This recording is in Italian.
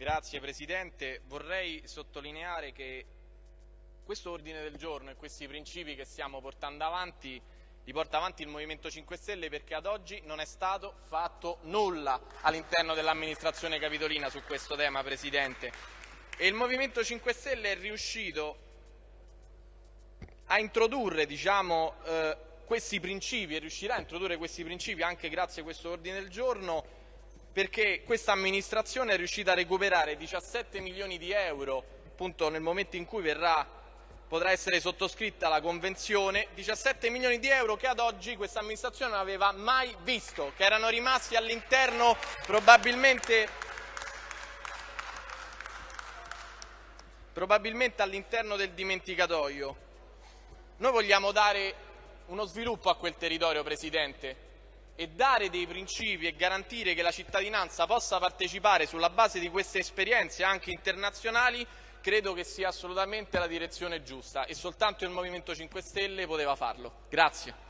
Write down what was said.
Grazie Presidente. Vorrei sottolineare che questo ordine del giorno e questi principi che stiamo portando avanti li porta avanti il Movimento 5 Stelle perché ad oggi non è stato fatto nulla all'interno dell'amministrazione capitolina su questo tema, Presidente. E il Movimento 5 Stelle è riuscito a introdurre diciamo, eh, questi principi e riuscirà a introdurre questi principi anche grazie a questo ordine del giorno perché questa amministrazione è riuscita a recuperare 17 milioni di euro appunto nel momento in cui verrà, potrà essere sottoscritta la convenzione, 17 milioni di euro che ad oggi questa amministrazione non aveva mai visto, che erano rimasti all'interno probabilmente, probabilmente all'interno del dimenticatoio. Noi vogliamo dare uno sviluppo a quel territorio, Presidente, e dare dei principi e garantire che la cittadinanza possa partecipare sulla base di queste esperienze anche internazionali credo che sia assolutamente la direzione giusta e soltanto il Movimento 5 Stelle poteva farlo. Grazie.